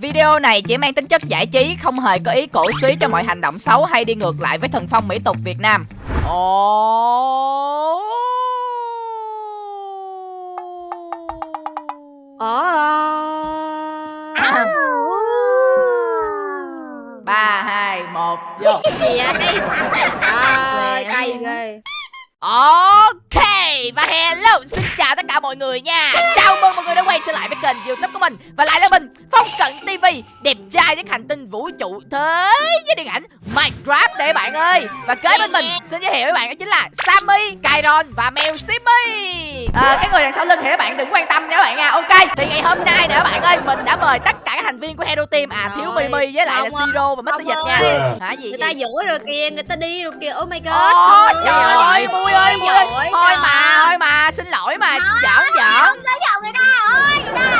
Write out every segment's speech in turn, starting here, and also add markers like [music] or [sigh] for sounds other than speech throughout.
Video này chỉ mang tính chất giải trí, không hề có ý cổ suý cho mọi hành động xấu hay đi ngược lại với thần phong mỹ tục Việt Nam. Ồ. Ờ. ba hai một vô gì vậy cay ghê Ok và hello xin chào tất cả mọi người nha. Chào mừng mọi người đã quay trở lại với kênh youtube của mình. Và lại là mình Phong Cận TV Đẹp trai với hành tinh vũ trụ thế với điện ảnh Minecraft đây bạn ơi. Và kế bên mình xin giới thiệu với bạn đó chính là Sammy, Kairon và mèo Simmy. À, Cái người đằng sau lưng thì các bạn đừng quan tâm nha các bạn nha. Ok thì ngày hôm nay nè các bạn ơi Mình đã mời tất cả các thành viên của Hero Team À thiếu Mimi với lại là Siro và Mr. Dịch nha. Hả gì người ta dỗi rồi kìa người ta đi rồi kìa. Oh my god Ồ, trời ơi, Mui ơi, Mui ơi. Thôi nha. Mà, thôi mà, xin lỗi mà, giỡn giỡn.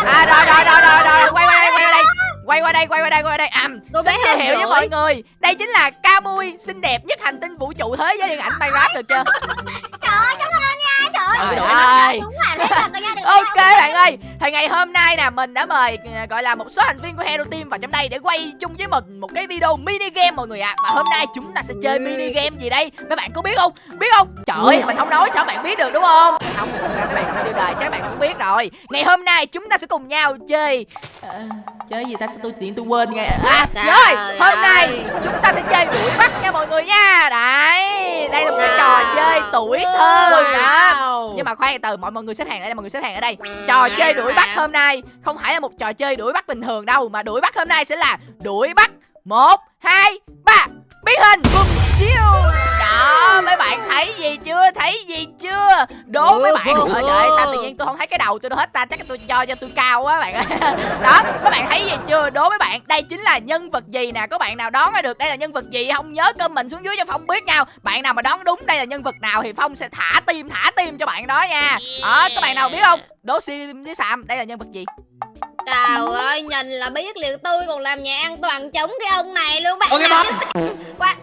À rồi rồi rồi rồi rồi, quay qua đây, quay qua đây. Quay qua đây, quay qua đây, quay qua đây. À, Cô xin bé giới thiệu với mọi người. Đây chính là Camui, xinh đẹp nhất hành tinh vũ trụ thế giới điện ảnh Minecraft được chưa? [laughs] trời ơi trời ơi Ok bạn ơi, thì ngày hôm nay nè mình đã mời ờ, gọi là một số thành viên của Hero Team vào trong đây để quay chung với mình một cái video mini game mọi người ạ. Và hôm nay chúng ta sẽ chơi Ừ. mini game gì đây? Mấy bạn có biết không? Biết không? Trời ơi, mình không nói sao bạn biết được đúng không? Không, mấy bạn đi đời chắc bạn cũng biết rồi. Ngày hôm nay chúng ta sẽ cùng nhau chơi Ờ, chơi gì ta sẽ tôi tiện tôi quên ngay à rồi hôm nay chúng ta sẽ chơi đuổi bắt nha mọi người nha đấy đây là một cái trò chơi tuổi thơ đó. Nhưng mà khoan từ mọi mọi người xếp hàng ở đây mọi người xếp hàng ở đây. Trò Dạ, chơi dạ. đuổi bắt hôm nay không phải là một trò chơi đuổi bắt bình thường đâu mà đuổi bắt hôm nay sẽ là đuổi bắt một hai ba. Biến hình bùm chiêu đó mấy bạn thấy gì chưa? Thấy gì chưa? Đố mấy bạn. trời ơi, sao tự nhiên tôi không thấy cái đầu tôi đâu hết ta? Chắc tôi cho cho tôi cao quá bạn ơi. [laughs] Đó mấy bạn thấy gì chưa? Đố mấy bạn. Đây chính là nhân vật gì nè? Có bạn nào đoán ra được đây là nhân vật gì? Không nhớ comment xuống dưới cho phong biết nhau. Bạn nào mà đoán đúng đây là nhân vật nào thì phong sẽ thả tim thả tim cho bạn đó nha. Đó các bạn nào biết không? Đố sim với sam đây là nhân vật gì? Trời ơi, nhìn là biết liền tôi còn làm nhà an toàn chống cái ông này luôn bạn bóng. Qua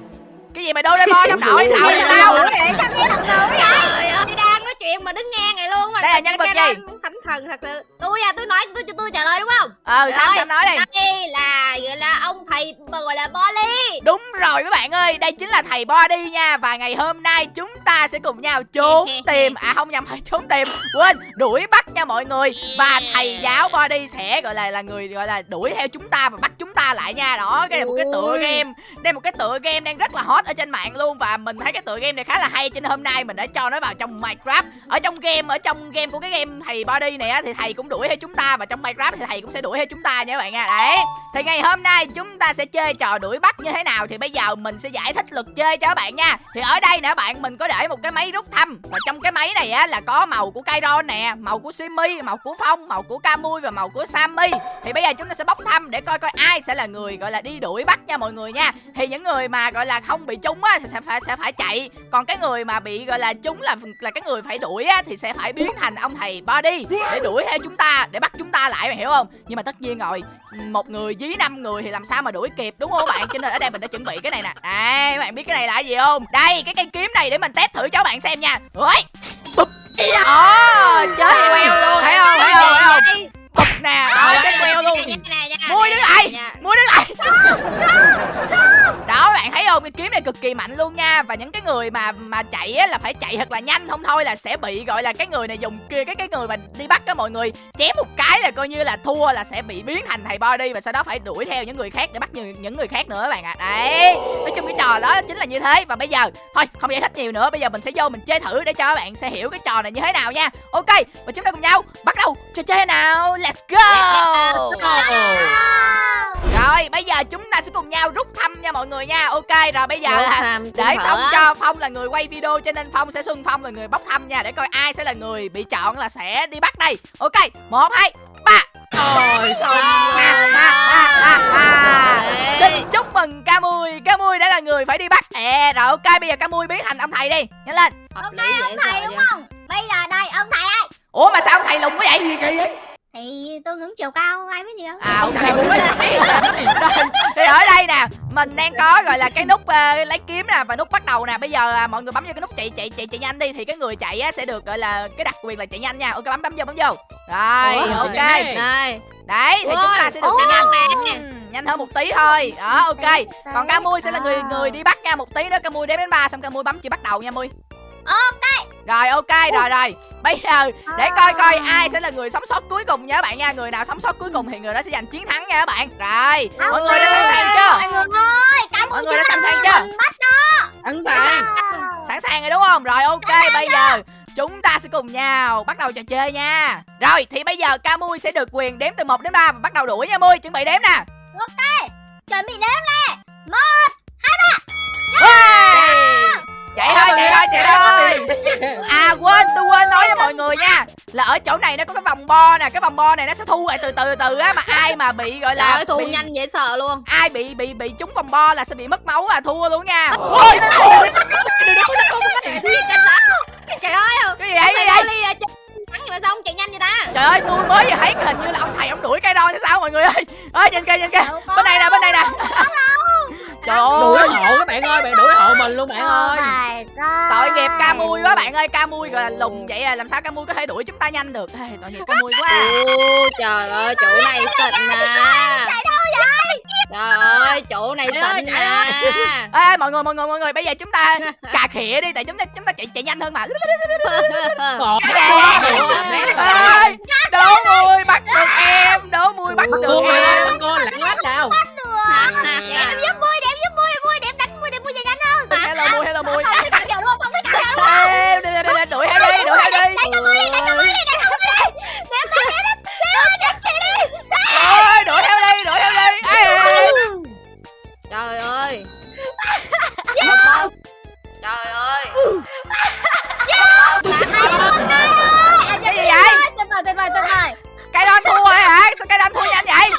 cái gì mà doraemon ông nội tao ơi. sao biết thật ngữ vậy Trời ơi, đang nói chuyện mà đứng nghe này luôn mà. Đây là nhân vật gì? Thánh thần thật sự. Tôi à, tôi nói tôi cho tôi trả lời đúng không? ờ sam Rồi, sam nói đi. Đây là gọi là ông thầy gọi là Bolly Đúng rồi các bạn ơi, đây chính là thầy Body nha. Và ngày hôm nay chúng ta sẽ cùng nhau trốn [laughs] tìm À không nhầm, phải trốn tìm. Quên, đuổi bắt nha mọi người. Và thầy giáo Body sẽ gọi là là người gọi là đuổi theo chúng ta và bắt chúng ta lại nha. Đó, cái này một cái tựa game. Đây một cái tựa game đang rất là hot ở trên mạng luôn. Và mình thấy cái tựa game này khá là hay Cho nên hôm nay mình đã cho nó vào trong Minecraft ở trong game, ở trong game của cái game thầy Body này á Thì thầy cũng đuổi theo chúng ta Và trong Minecraft thì thầy cũng sẽ đuổi theo chúng ta nha các bạn nha. Đấy thì ngày hôm nay chúng ta sẽ chơi trò đuổi bắt như thế nào Thì bây giờ mình sẽ giải thích luật chơi cho các bạn nha. Thì ở đây nè bạn mình có để một cái máy rút thăm Và trong cái máy này á là có màu của Kairon nè Màu của Simi màu của Phong, màu của Camui và màu của Sammy. Thì bây giờ chúng ta sẽ bóc thăm để coi coi ai sẽ là người gọi là đi đuổi bắt nha mọi người nha. Thì những người mà gọi là không bị trúng á thì sẽ phải sẽ phải chạy. Còn cái người mà bị gọi là trúng là là cái người phải đuổi á thì sẽ phải biến thành ông thầy Body Để đuổi theo chúng ta, để bắt chúng ta lại mày hiểu không? Nhưng mà tất nhiên rồi một người dí năm người thì làm sao mà đuổi kịp đúng không các bạn? Cho nên ở đây mình đã chuẩn bị cái này nè. Đây các bạn biết cái này là cái gì không? Đây cái cây kiếm này để mình test thử cho bạn xem nha. Ôi bụp đó chết queo luôn thấy không? Thấy không? Thấy không bụp nè. Đó chết queo luôn. Mui Mua đứng lại Đó bạn thấy không Cái kiếm này cực kỳ mạnh luôn nha. Và những cái người mà mà chạy á là phải chạy thật là nhanh Không thôi là sẽ bị gọi là cái người này dùng kia Cái cái người mà đi bắt á mọi người Chém một cái là coi như là thua là sẽ bị biến thành thầy body Và sau đó phải đuổi theo những người khác để bắt những, những người khác nữa các bạn ạ. Đấy Nói chung cái trò đó chính là như thế. Và bây giờ thôi không giải thích nhiều nữa. Bây giờ mình sẽ vô mình chơi thử để cho các bạn sẽ hiểu cái trò này như thế nào nha. Ok và chúng ta cùng nhau bắt đầu. Trò chơi nào. Let's go. Rồi bây giờ chúng ta sẽ cùng nhau rút thăm nha mọi người nha. Ok rồi bây giờ là để Phong cho Phong là người quay video cho nên Phong sẽ xưng Phong là người bóc thăm nha Để coi ai sẽ là người bị chọn là sẽ đi bắt đây. Ok một hai ba. Xong. Đấy. Xin chúc mừng Camui Camui đã là người phải đi bắt. À rồi ok bây giờ Camui biến thành ông thầy đi. Nhanh lên. Ok ông thầy đúng không? Bây giờ đây ông thầy ơi. Ủa mà sao ông thầy lùn quá vậy? Gì kỳ vậy thì tôi ngưỡng chiều cao ai biết gì đâu. À. [laughs] Rồi, Thì ở đây nè mình đang có gọi là cái nút ờ, lấy kiếm nè và nút bắt đầu nè. Bây giờ à, mọi người bấm vô cái nút chạy chạy chạy chạy nhanh đi thì cái người chạy á, sẽ được gọi là cái đặc quyền là chạy nhanh nha. Ok bấm bấm vô bấm vô. Rồi Ủa, ok. Đây. đấy thì chúng ta sẽ được chạy nhanh. Nè. Nhanh hơn một tí thôi. Đó ok. Còn ca mui sẽ là người người đi bắt nha. Một tí nữa ca mui đếm đến ba xong ca mui bấm chữ bắt đầu nha mui ok rồi ok rồi rồi. Bây giờ để coi coi ai sẽ là người sống sót cuối cùng nha các bạn nha. Người nào sống sót cuối cùng thì người đó sẽ giành chiến thắng nha các bạn. Rồi mọi người đã sẵn sàng chưa? Mọi người ơi, cảm mọi người đã sẵn sàng chưa? Sẵn sàng. sẵn sàng rồi đúng không? Rồi ok bây giờ chúng ta sẽ cùng nhau bắt đầu trò chơi nha. Rồi thì bây giờ ca mui sẽ được quyền đếm từ 1 đến 3 và bắt đầu đuổi nha mui. Chuẩn bị đếm nè Chuẩn bị đếm Hey! Chạy thôi chạy thôi chạy thôi à quên tôi quên nói với mọi người nha là ở chỗ này nó có cái vòng bo nè cái vòng bo này nó sẽ thu lại từ từ từ á mà ai mà bị gọi là thu bị, nhanh dễ sợ luôn. ai bị bị bị trúng vòng bo là sẽ bị mất máu à thua luôn nha Ôi, Trời ơi, cái gì vậy cái gì vậy thắng gì mà sao không chạy nhanh vậy ta? trời ơi tôi mới vừa thấy cái hình như là ông thầy ông đuổi cây ron hay sao mọi người ơi ơi nhìn kia nhìn kia bên này nè bên này nè luôn bạn Oh ơi. tội nghiệp ca mui quá bạn ơi ca mui gọi là lùng vậy à làm sao ca mui có thể đuổi chúng ta nhanh được? Ê, tội nghiệp ca mui quá. Ô, trời ơi, chỗ này xịn mà. Trời ơi, chỗ này xịn mà. Ê, mọi người mọi người mọi người bây giờ chúng ta [laughs] cà khịa đi tại chúng ta chúng ta chạy chạy nhanh hơn mà. [laughs] Ồ, Ê, đố mui bắt được em đố mui bắt được cô em. con lặng lách nào em giúp Trời ơi. Bông. Trời ơi. cái gì vậy? Tuyệt vời, tuyệt vời, tuyệt vời. cây đon thua rồi hả? Sao cây đon thua nhanh vậy?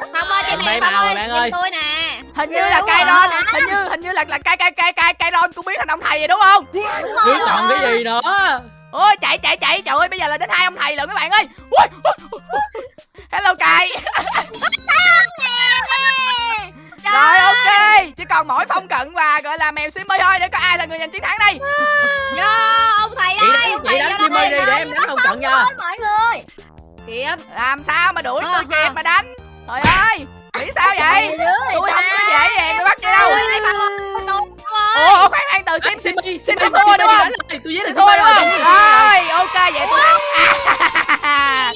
Không ơi, trên này Bay Phong màu ơi, nhìn ơi. tôi nè. hình như là cây đon hình như hình như là là cây cây cây cây cây đon cũng biến thành ông thầy rồi đúng không? Biết còn cái gì nữa? Ôi chạy chạy chạy. Trời ơi bây giờ là đến hai ông thầy lận các bạn ơi. Hello cài [laughs] rồi ok. chỉ còn mỗi phong cận và gọi là mèo simmy thôi. Để có ai là người giành chiến thắng đây. Vô, ông thầy chị đây, đánh ông chị thầy đánh vô chim đây. đi để em đánh không trận cho Ôi, mọi người. Kìa, làm sao mà đuổi tôi Ờ, kịp ờ. mà đánh? Trời ơi nghĩ sao vậy? tôi không có dễ dàng tôi bắt chứ đâu. Phong Phong ủa khoan khoan từ sim sim Simmy sim Simmy thua thua đúng không? tôi với là sim thua đúng không Simmy rồi ok vậy tôi thắng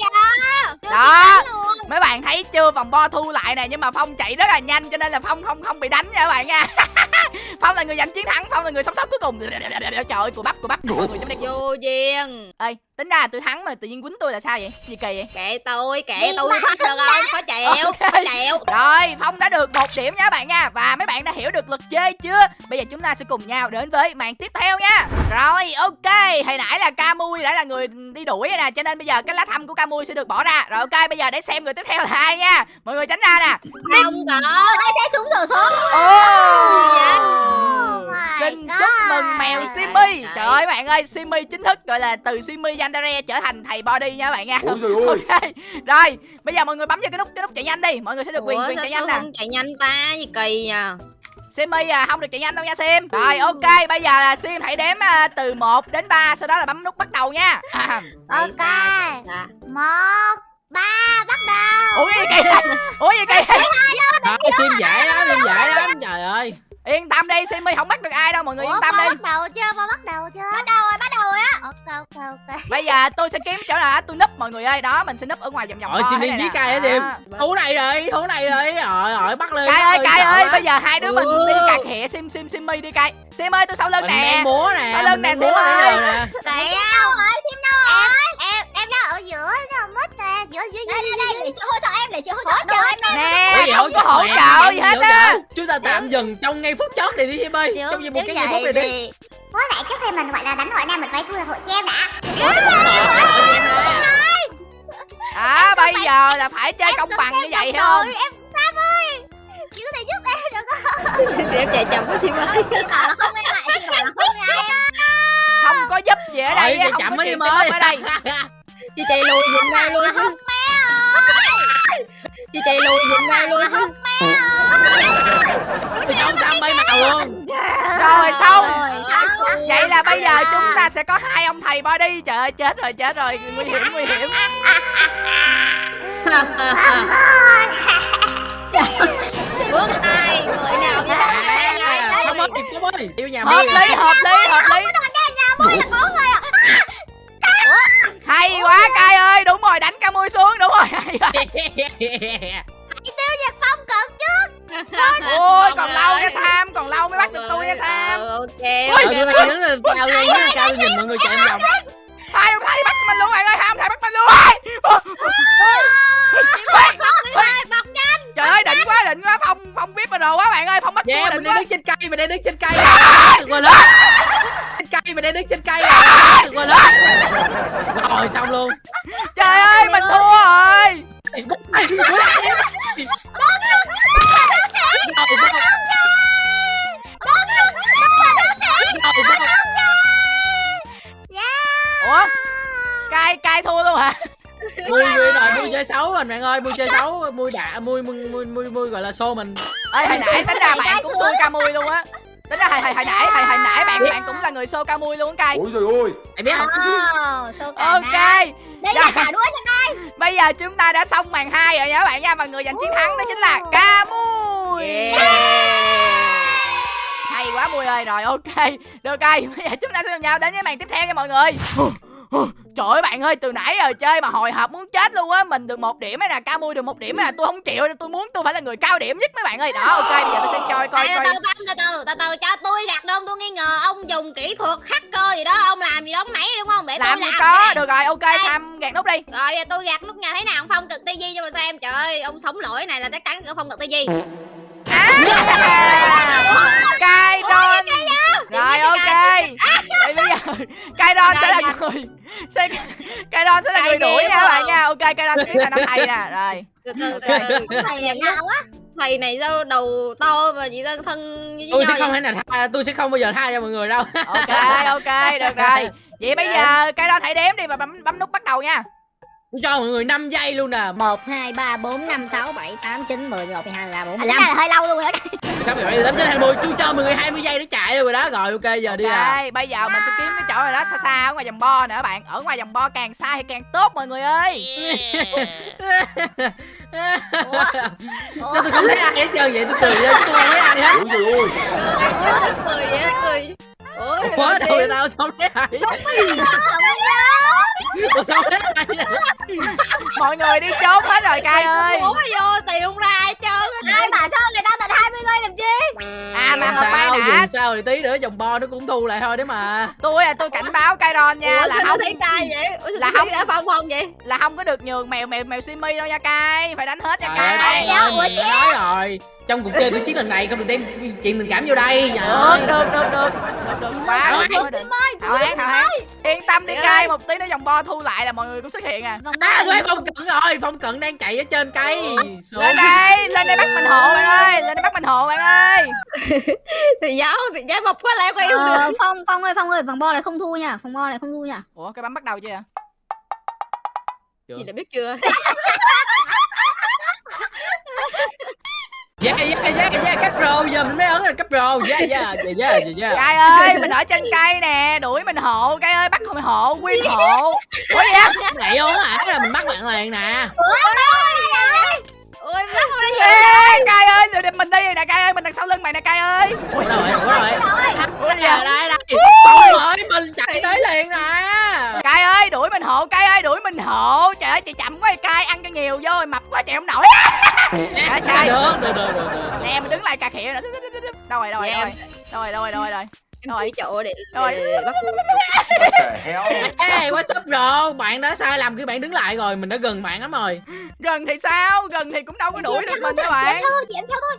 đó mấy bạn thấy chưa vòng bo thu lại nè nhưng mà phong chạy rất là nhanh cho nên là phong không không bị đánh nha các bạn nha [laughs] phong là người giành chiến thắng phong là người sống sót cuối cùng. Trời ơi của bắp của bắp. Mọi người trong đây Vô duyên. ê tính ra tôi thắng mà tự nhiên quýnh tôi là sao vậy gì kỳ vậy Kệ tôi, kệ Đi tôi thoát được không? Khó chịu, [laughs] Ok. khó chịu. Rồi, Phong đã được một điểm nha các bạn nha Và mấy bạn đã hiểu được luật chơi chưa Bây giờ chúng ta sẽ cùng nhau đến với màn tiếp theo nha Rồi, ok Hồi nãy là Camui đã là người đi đuổi rồi nè Cho nên bây giờ cái lá thăm của Camui sẽ được bỏ ra Rồi ok, bây giờ để xem người tiếp theo là ai nha Mọi người tránh ra nè Không có. Ai sẽ trúng sổ số? oh. my Xin God. chúc mèo Trời ơi. Bạn ơi, Simmy chính thức gọi là từ Simmy Yandere trở thành thầy body nha các bạn nha [laughs] Ok, rồi Bây giờ mọi người bấm vào cái nút cái nút chạy nhanh đi Mọi người sẽ được quyền Ủa, quyền chạy nhanh nè không chạy nhanh ta? Gì kỳ nha. Simmy à, không được chạy nhanh đâu nha Sim Rồi ok, bây giờ là Sim hãy đếm à, từ 1 đến 3 Sau đó là bấm nút bắt đầu nha à, Ok. sao? tại sao? Một, ba, bắt đầu. Ủa gì kỳ vậy? Ủa gì kỳ vậy? Thôi sim dễ lắm sim dễ lắm trời ơi Yên tâm đi, Simmy không bắt được ai đâu Mọi người yên Ủa, tâm Bo đi bắt đầu chưa? Bo bắt đầu chưa? Bắt đầu rồi, bắt đầu rồi á. Ok, ok, ok. Bây giờ tôi sẽ kiếm chỗ nào tôi núp mọi người ơi Đó, mình sẽ núp ở ngoài vòng vòng Rồi bo sim thế đi này dí nè. cay sim Đó. Thú này rồi thú này rồi Rồi rồi bắt lên Cai ơi, lên, ơi, bây giờ hai đứa mình Ừ. đi cà khịa Sim, Sim, Simmy đi Cai Sim ơi, tôi sau lưng nè đang múa nè Sau lưng nè, Sim ơi. Tại đâu rồi? Sim đâu rồi? Em, em, em đang ở giữa, em ở mất nè. Giữa, giữa, giữa. Đây, đây, đây, để chị hỗ trợ em, để chị hỗ trợ. Trợ em nè. Không có hỗ hỗ trợ em, gì em hết á? Chúng ta tạm dừng trong ngay phút chót này đi Sim ơi Trong vòng một cái giây phút này đi Với lại trước khi mình gọi là đánh hội này mình phải thu hội cho em đã. À, bây giờ là phải chơi công bằng như vậy hiểu không? Em Sam ơi. Chị có thể giúp em được không? [laughs] Em chạy chậm quá Sim ơi. Không em lại, chị là không em lại. Không có giúp gì ở đây không chậm có chịu ơi ở đây [laughs] Chị chạy lùi giùm đây luôn chứ. Chị chạy lùi giùm đây luôn chứ. luôn Rồi xong Rồi, Vậy là bây giờ chúng ta sẽ có hai ông thầy body Trời ơi chết rồi chết rồi. Nguy hiểm nguy hiểm. Bước hai người nào với này không? Ơi yêu nhà Hợp lý hợp lý hợp lý. Là có Hay quá cay ơi Đúng rồi đánh ca mui xuống Đúng rồi. Hay quá Tiêu diệt phong cực chứ Ôi còn lâu nha Sam Còn lâu mới bắt được tôi nha Sam. Ờ, ok Ờ, tôi đang đứng lên cao lên lên cao nhìn mọi người chạy vòng Hai ông thầy bắt mình luôn bạn ơi Hai ông thầy bắt mình luôn. Trời ơi đỉnh quá đỉnh quá Phong Phong biết rồi quá bạn ơi Phong bắt yeah mình đang đứng trên cây mình đang đứng trên cây. Được rồi lớn trên cây mình đang đứng trên cây. Được rồi lớn [laughs] rồi xong [laughs] luôn. Trời ơi mình thua rồi. Ủa? Cay cay thua luôn hả? Mui mui rồi mui chơi xấu rồi bạn ơi mui chơi xấu mui đã mui mui mui mui, gọi là xô mình. Ê hồi nãy tính ra bạn cũng xô ca mui luôn á hồi, hồi, hồi nãy hồi, hồi nãy bạn bạn cũng là người xô ca mui luôn cay Ôi trời ơi. Mày biết không? Cả Ok. Đây là trả đũa cho Bây giờ chúng ta đã xong màn 2 rồi nha các bạn nha Và người giành chiến thắng đó chính là ca mui. Hay quá Mui ơi Rồi ok. Được rồi Bây giờ chúng ta sẽ cùng nhau đến với màn tiếp theo nha mọi người Trời ơi bạn ơi từ nãy giờ chơi mà hồi hộp muốn chết luôn á Mình được một điểm hay là ca mui được một điểm hay là tôi không chịu Tôi muốn tôi phải là người cao điểm nhất mấy bạn ơi. Đó ok bây giờ tôi sẽ coi coi Từ coi. từ Phong, từ từ từ từ cho tôi gạt đông tôi nghi ngờ ông dùng kỹ thuật hacker gì đó ông làm gì đó máy đúng không? Để Làm tôi làm có nè. Được rồi ok Sam gạt nút đi. Rồi giờ tôi gạt nút nhà thế nào ông phong cực tivi cho mà xem trời ơi ông sống lỗi này là chắc chắn ông phong cực tivi À Cai Don Rồi ok. [laughs] Vậy bây giờ Cai Don sẽ là người [laughs] sẽ Cai Don sẽ là người đuổi nha các bạn nha. Ok Cai Don sẽ thành ông thầy nè. Rồi. Từ từ từ từ. Thầy là nào á thầy này sao đầu to mà chị ta thân như tôi sẽ không thể nào tha, tôi sẽ không bao giờ tha cho mọi người đâu. Ok ok được rồi. Vậy bây giờ Cai Don hãy đếm đi và bấm bấm nút bắt đầu nha tôi cho mọi người 5 giây luôn nè 1, 2, 3, 4, 5, 6, 7, 8, 9, 10, 11, 12, 13, 14, Tính 15 ra là hơi lâu luôn rồi đó. Sao bị vậy tám chín hai mươi tôi cho mọi người 20 giây để chạy rồi đó. Rồi ok giờ đi à. bây giờ mình sẽ kiếm cái chỗ này đó xa xa ở ngoài vòng bo nè các bạn. Ở ngoài vòng bo càng xa thì càng tốt mọi người ơi. [laughs] Sao tôi không thấy ai hết trơn vậy? Tôi cười lên tôi không thấy ai hết. Trời ơi. Cười vậy cười Ủa, đâu vậy tao thấy ai. Tôi không thấy ai hết. Mọi người đi trốn hết rồi Cai ơi. Ủa vô không ra ai trơn hết Ai bảo cho người ta tận 20 giây làm chi? À mà mà đã. dùng sao thì tí nữa dòng bo nó cũng thu lại thôi đấy mà. Tôi là tôi cảnh báo Cai Don nha Là không thấy cay vậy? Ủa Là không- thấy đã phong phong vậy? là không có được nhường mèo mèo mèo simi đâu nha cay phải đánh hết nha cay đã nói rồi trong cuộc chơi tôi chiến lần này không được đem chuyện tình cảm vô đây. Trời ơi. được được được. Được được được. Quá được, được, được. hảo hán yên tâm đi ơi. một tí nữa vòng bo thu lại là mọi người cũng xuất hiện à. Vòng à thấy phong cận rồi phong cận đang chạy ở trên cây. Lên đây lên đây bắt mình hộ bạn ơi. Lên đây bắt mình hộ bạn ơi. [laughs] Thì giáo thì giáo mộc quá lẽ quen không được. Ờ, Phong, Phong ơi, Phong ơi, vòng bo này không thu nha. Vòng bo này không thu nha. Ủa cái bấm bắt đầu chưa. Gì đã biết chưa [laughs] [laughs] yeah yeah yeah yeah cấp pro giờ mình mới ấn là cấp pro yeah yeah yeah yeah yeah cay ơi mình ở trên cây nè đuổi mình hộ. Cay ơi bắt mình hộ quyên hộ. Ủa gì á? Vậy không hả? Là mình bắt bạn liền nè. Ôi mắt đấy Ê, cay ơi để- mình đi rồi nè cay ơi mình đằng sau lưng mày nè cay ơi. Ủa đâu rồi ủa đâu rồi ủa gì đây đây. Đây phong ơi mình chạy tới liền nè. Cay ơi đuổi mình hộ cay ơi đuổi mình hộ. Trời ơi chị chậm quá cay ăn cho nhiều vô rồi mập quá chạy không nổi. Trời trời. được được được được nè mình đứng lại cà khịa nữa đâu rồi đâu rồi đâu rồi đâu rồi đâu rồi đâu rồi rồi chỗ để [laughs] Rồi. bắt Ê, what's up bro? Bạn đã sai lầm khi bạn đứng lại rồi, mình đã gần bạn lắm rồi. gần thì sao gần thì cũng đâu có đuổi được mình các Chị em bạn theo thôi, chị em theo thôi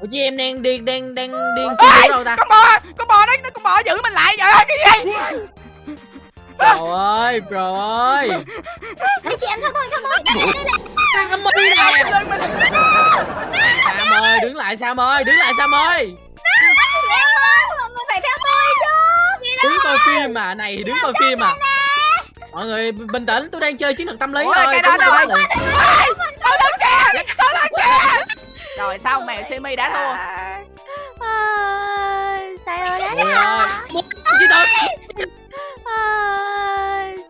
Ủa chị em đang đi đang đang đi Ê, đâu ta? con bò con bò nó nó con bò giữ mình lại trời ơi cái gì Bro ơi, bro ơi. Chị em theo thôi, theo thôi. Sam ơi nè. Sam ơi, đứng lại Sam ơi, đứng lại Sam ơi. Người phải theo tôi chứ Đứng coi phim mà, này thì đứng coi phim mà. Mọi người bình tĩnh, tôi đang chơi chiến thuật tâm lý Ủa, thôi. cái đó rồi. rồi? sau lưng kìa sau lưng kìa rồi xong mèo simi đã thua Sai ơi đến Ôi hả? Muốn chị tự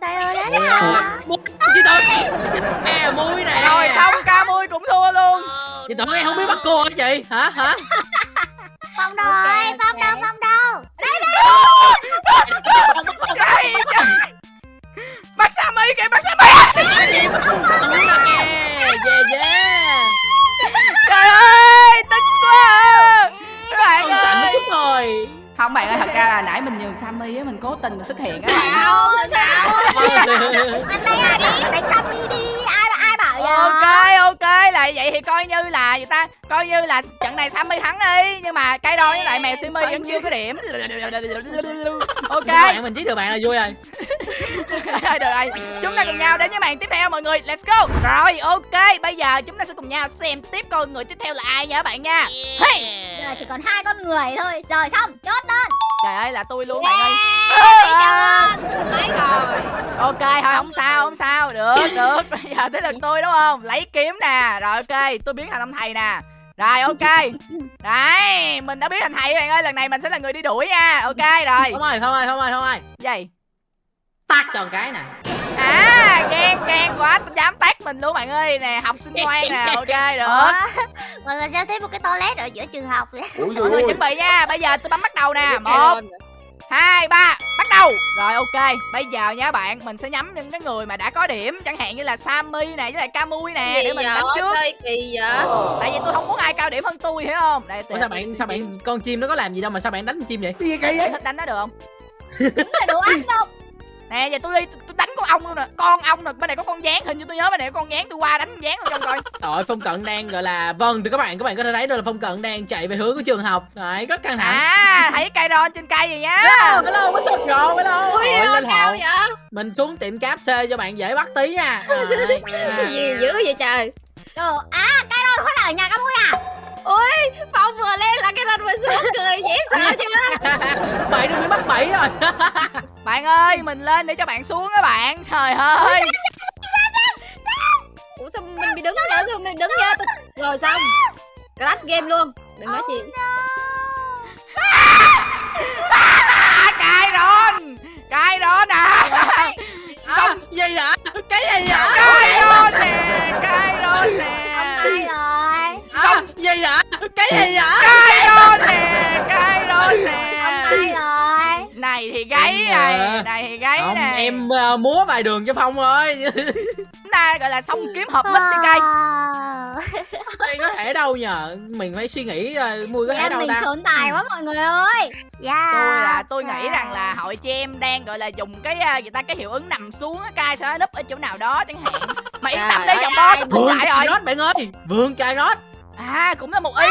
Sai ơi đến Ôi hả? Muốn chị tự Nè muối nè rồi xong ca mui cũng thua luôn Chị tự em không biết bắt cô hả chị Hả hả Phong rồi? Phong đâu? Simi vẫn chưa có điểm. [laughs] Ok. Bạn mình giết được bạn là vui rồi. [laughs] Được rồi. Chúng ta cùng nhau đến với màn tiếp theo mọi người. Let's go. Rồi ok. Bây giờ chúng ta sẽ cùng nhau xem tiếp coi người tiếp theo là ai nha các bạn nha. Hey. Giờ chỉ còn hai con người thôi. Rồi xong, chốt đơn. trời ơi là tôi luôn bạn ơi. Rồi. Ok thôi không sao không sao. Được được. [laughs] Bây giờ tới lượt tôi đúng không? Lấy kiếm nè. Rồi ok. Tôi biến thành ông thầy nè rồi ok. Đấy mình đã biến thành thầy bạn ơi lần này mình sẽ là người đi đuổi nha. Ok rồi. Không ơi không ơi không ơi không ơi gì? Tắt cho cái nè. À ghen ghen quá dám tát mình luôn bạn ơi. Nè học sinh ngoan nè [laughs] ok được. Ủa? Mọi người xem thấy một cái toilet ở giữa trường học vậy? Mọi người chuẩn bị nha. Bây giờ tôi bấm bắt đầu nè. Một hai ba bắt đầu. Rồi ok. Bây giờ nha bạn mình sẽ nhắm những cái người mà đã có điểm. Chẳng hạn như là sammy nè với lại camui nè để mình đánh trước. Chơi kỳ vậy? Tại vì tôi không muốn ai cao điểm hơn tôi hiểu không? Đây Ủa sao bạn sao bạn con chim nó có làm gì đâu mà sao bạn đánh con chim vậy? Cái gì kỳ vậy? thích đánh nó được không? Đúng là đồ ăn đâu. nè giờ tôi đi ong luôn nè con ong nè bên này có con gián hình như tôi nhớ bên này có con gián tôi qua đánh con gián luôn trong coi. [laughs] Rồi Phong Cận đang gọi là Vâng từ các bạn các bạn có thể thấy được là Phong Cận đang chạy về hướng của trường học. Đấy rất căng thẳng. À thấy cây ron trên cây gì nhá. Hello hello what's up rồi hello. Ui Rồi, lên cao vậy? Mình xuống tiệm cáp C cho bạn dễ bắt tí nha. [laughs] Rồi, à. Gì dữ vậy trời? Đồ, à, cái đó hóa là ở nhà các mui à? Phong vừa lên là cái ranh vừa xuống cười dễ sợ chứ. Bạn đừng bị bắt bẫy rồi. [laughs] Bạn ơi mình lên để cho bạn xuống các bạn. Trời ơi. [laughs] Ủa sao mình bị đứng nữa sao mình đứng nha Tôi- Rồi xong. Crash game luôn. Đừng nói chuyện [laughs] ờ, múa vài đường cho Phong [laughs] chúng ta gọi là xong kiếm hợp mít đi cây Wow. Đây có thể đâu nhờ? Mình phải suy nghĩ rồi Mui có thể Em đâu mình ta? trốn tài quá mọi người ơi. Yeah. tôi là tôi nghĩ rằng là hội chị em đang gọi là dùng cái người ta cái hiệu ứng nằm xuống á cai sẽ núp ở chỗ nào đó chẳng hạn. Mà yên tâm đi ơi, dòng bo sắp Vườn lại rồi. Rốt bạn ơi. Vườn cà rốt à cũng là một ý.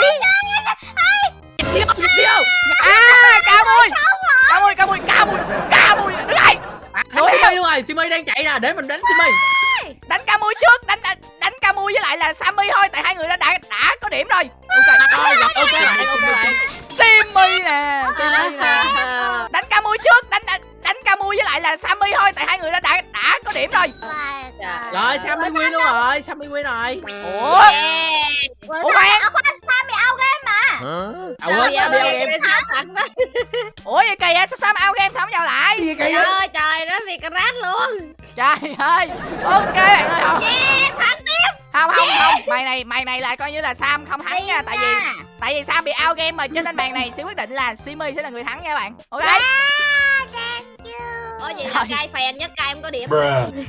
Siêu siêu à cao mui Để mình đánh Simi đánh cao mui trước đánh đánh, đánh cao mui với lại là sammy thôi tại hai người đã đã, đã có điểm rồi. Ok Rồi ok bạn ok bạn simmy nè Simmy nè. [laughs] Đánh cao mui trước đánh đánh, đánh cao mui với lại là sammy thôi tại hai người đã đã, đã có điểm rồi. Rồi Sammy win luôn rồi Sammy win rồi. Ủa. Ủa khoan. À, khoan, sao bị out game mà? À Sao quên vậy? Sammy Game sao thành quá? [laughs] Ủa vậy kỳ á sao sam out game sao không vào lại? Gì kỳ Trời vậy? ơi trời nó vì crash luôn. Trời ơi ok bạn ơi không. không không không mày này mày này là coi như là sam không thắng nha tại vì tại vì sam bị out game mà cho nên màn này sẽ quyết định là simi sẽ là người thắng nha bạn. Ok Ủa vậy là cay phèn nhất cay em có điểm.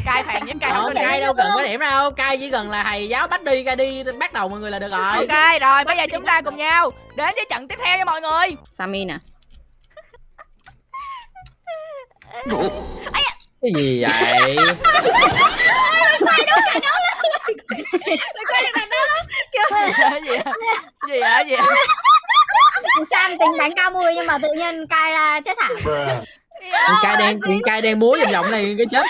Cai phèn nhất cai không có điểm. cay đâu cần có điểm đâu. Cay chỉ cần là thầy giáo bắt đi Cay đi bắt đầu mọi người là được rồi. Ok rồi bây giờ chúng ta cùng nhau đến với trận tiếp theo nha mọi người. Sammy nè. Cái gì vậy? Gì vậy? Gì vậy? Gì vậy? Sam tính đánh cao mui nhưng mà tự nhiên cai ra chết thảm. Con cay đang con cay đang múa vòng vòng này cái chết.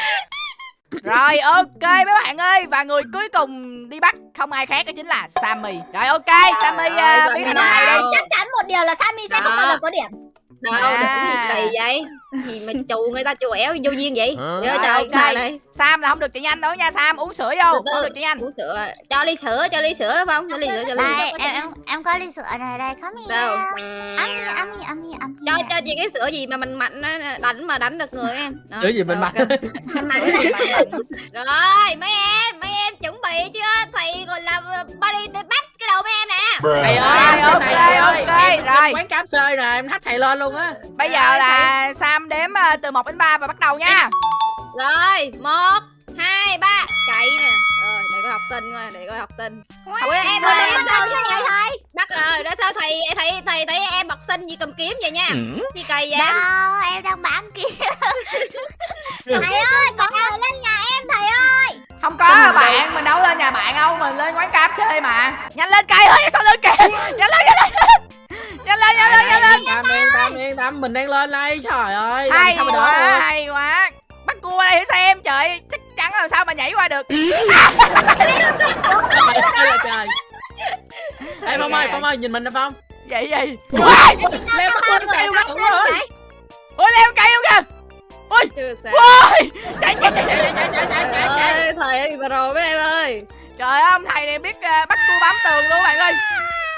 Rồi ok mấy bạn ơi. Và người cuối cùng đi bắt không ai khác đó chính là sammy. Rồi ok sammy uh, Sammy nào? thầy đi. Chắc chắn một điều là Sammy sẽ không bao giờ có điểm. Đâu À. đừng có gì kỳ vậy gì mà chù người ta chù éo vô duyên vậy? Trời trời bà này Sam là không được chạy nhanh đâu nha Sam uống sữa vô không được chạy nhanh uống sữa cho ly sữa cho ly sữa không cho ly sữa cho ly sữa em em em có ly sữa này đây, come here. Đâu? Ami, ami, ami, ami. cho cho chị cái sữa gì mà mình mạnh á, đánh mà đánh được người em Đó, Sữa gì mình mạnh. rồi mấy em mấy em chuẩn bị chưa thầy còn làm body để bắt cái đầu mấy em nè. Thầy ơi, Rồi, ok, này thầy ơi, ok, em rồi. quán cáp xơi nè, em thách thầy lên luôn á. bây giờ Rồi, là Sam đếm ờ, từ 1 đến 3 và bắt đầu nha. Rồi một hai ba. Chạy nè. Rồi để coi học sinh coi để coi học sinh. Ui em Rồi, ơi em sao sao vậy thầy? bắt rồi đó sao thầy thầy thầy thấy em học sinh gì cầm kiếm vậy nha. Chi cây vậy? Đâu, em đang bán kia. Thầy ơi, mình lên quán cáp chơi mà. Nhanh lên cây ơi sao lên kìa nhanh lên nhanh lên nhanh lên. Nhanh lên nhanh lên tâm, yên tâm, yên tâm, mình đang lên đây, trời ơi. hay sao mà đỡ quá được. hay quá. Bắt cua đây xem trời chắc chắn làm sao mà nhảy qua được. [laughs] Ê, Phong ơi, Phong ơi, nhìn mình nè Phong. vậy gì Leo bắt con cây quá, đúng rồi. ôi leo cây luôn kìa. Chưa sao. Ôi chạy chạy chạy chạy Chạy, chạy, chạy, chạy, chạy, Trời chạy. ơi, thầy ơi bà rồi mấy em ơi trời ơi ông thầy này biết ờ, bắt cua bám tường luôn bạn ơi.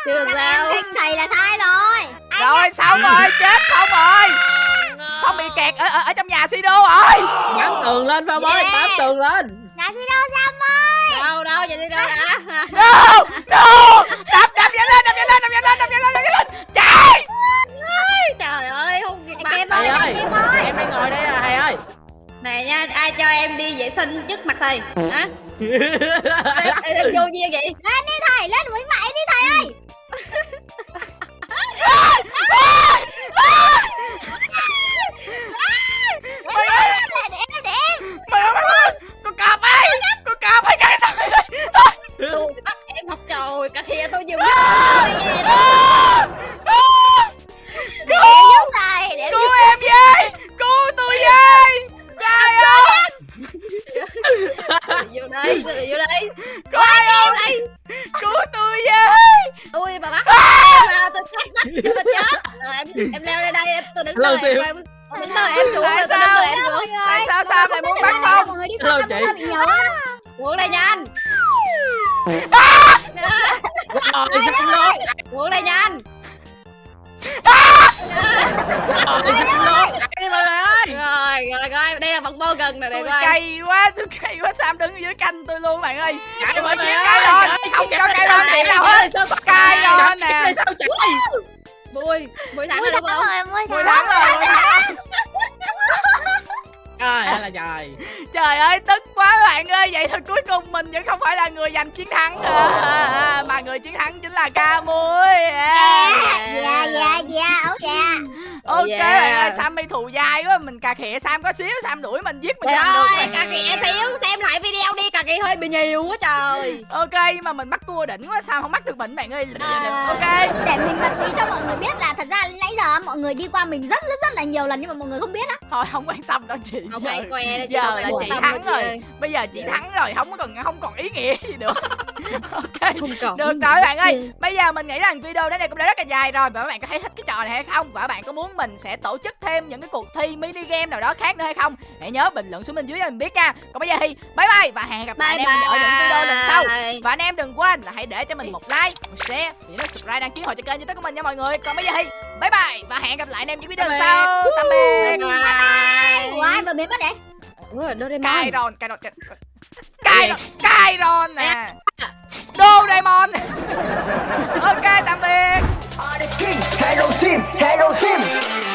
Chưa sao em thầy là sai rồi. rồi xong rồi chết không rồi. Không bị kẹt ở, ở, ở trong nhà Sido rồi. Bám tường lên Phong ơi, Yeah. bám tường lên. Nhà đâu Sam ơi. đâu đâu đi đâu đã? No no. Đập đập nhanh lên đập nhanh lên đập nhanh lên đập nhanh lên đập nhanh lên. Chạy. Trời ơi không kịp mặt. Em Thầy ơi, ơi, em đang ngồi đây à, thầy ơi. này nha ai cho em đi vệ sinh trước mặt thầy? Hả em, vô duyên vậy Lên đi thầy, lên với mày đi thầy ơi. tôi bắt em học trời cả kia tôi vừa giúp thầy, để em cứu em với trời trời trời ơi tức quá bạn ơi vậy thôi cuối cùng mình vẫn không phải là người giành chiến thắng nữa à, à, mà người chiến thắng chính là ca muối à. Dạ, dạ, dạ, ấu dạ. Ok Yeah. bạn ơi sammy thù dai quá mình cà khịa sam có xíu sam đuổi mình giết mình trời ơi cà khịa xíu xem lại video đi cà khịa hơi bị nhiều quá trời ok nhưng mà mình bắt cua đỉnh quá sao không bắt được mình bạn ơi À. ok Để mình bật mí cho mọi người biết là thật ra nãy giờ mọi người đi qua mình rất rất rất là nhiều lần nhưng mà mọi người không biết á. thôi không quan tâm đâu chị không Giờ- giờ là chị thắng rồi. bây giờ chị thắng rồi không còn không còn ý nghĩa gì nữa ok không còn được rồi bạn ơi. Bây giờ mình nghĩ rằng video đến đây cũng đã rất là dài rồi. Và các bạn có thấy thích cái trò này hay không? Và các bạn có muốn mình sẽ tổ chức thêm những cái cuộc thi mini game nào đó khác nữa hay không? Hãy nhớ bình luận xuống bên dưới cho mình biết nha. Còn bây giờ thì bye bye và hẹn gặp lại bye anh em ở những video lần sau. Bye và anh em đừng quên là hãy để cho mình một like một share và nhớ subscribe đăng ký hội cho kênh youtube của mình nha mọi người. Còn bây giờ thì bye bye và hẹn gặp lại anh em những video lần sau. Tạm biệt. Bye bye. Ủa vừa biến mất đấy? Ủa, Doraemon. Đô Diamond [laughs] Ok tạm biệt. Hello team, hello team.